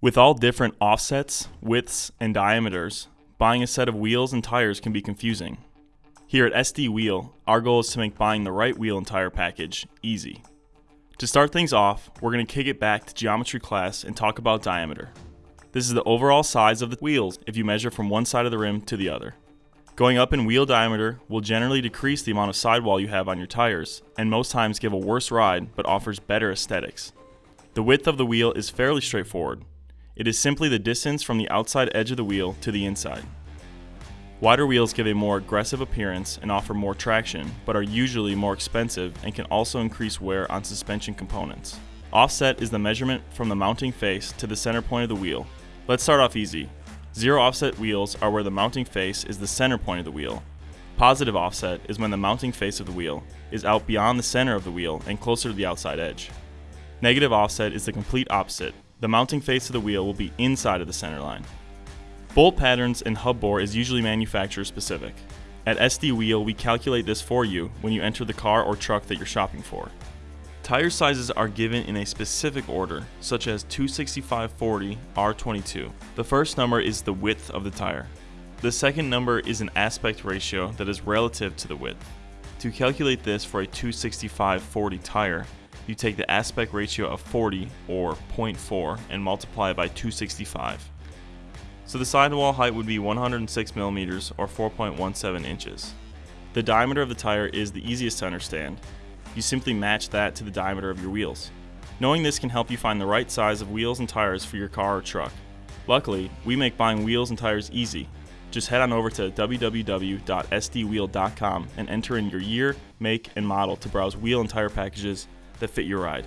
With all different offsets, widths, and diameters, buying a set of wheels and tires can be confusing. Here at SD Wheel, our goal is to make buying the right wheel and tire package easy. To start things off, we're going to kick it back to geometry class and talk about diameter. This is the overall size of the wheels if you measure from one side of the rim to the other. Going up in wheel diameter will generally decrease the amount of sidewall you have on your tires, and most times give a worse ride but offers better aesthetics. The width of the wheel is fairly straightforward. It is simply the distance from the outside edge of the wheel to the inside. Wider wheels give a more aggressive appearance and offer more traction, but are usually more expensive and can also increase wear on suspension components. Offset is the measurement from the mounting face to the center point of the wheel. Let's start off easy. Zero offset wheels are where the mounting face is the center point of the wheel. Positive offset is when the mounting face of the wheel is out beyond the center of the wheel and closer to the outside edge. Negative offset is the complete opposite. The mounting face of the wheel will be inside of the center line. Bolt patterns and hub bore is usually manufacturer specific. At SD Wheel, we calculate this for you when you enter the car or truck that you're shopping for. Tire sizes are given in a specific order, such as 265-40 R22. The first number is the width of the tire. The second number is an aspect ratio that is relative to the width. To calculate this for a 265-40 tire, you take the aspect ratio of 40 or 0.4 and multiply it by 265. So the sidewall height would be 106 millimeters or 4.17 inches. The diameter of the tire is the easiest to understand, you simply match that to the diameter of your wheels. Knowing this can help you find the right size of wheels and tires for your car or truck. Luckily, we make buying wheels and tires easy. Just head on over to www.sdwheel.com and enter in your year, make, and model to browse wheel and tire packages that fit your ride.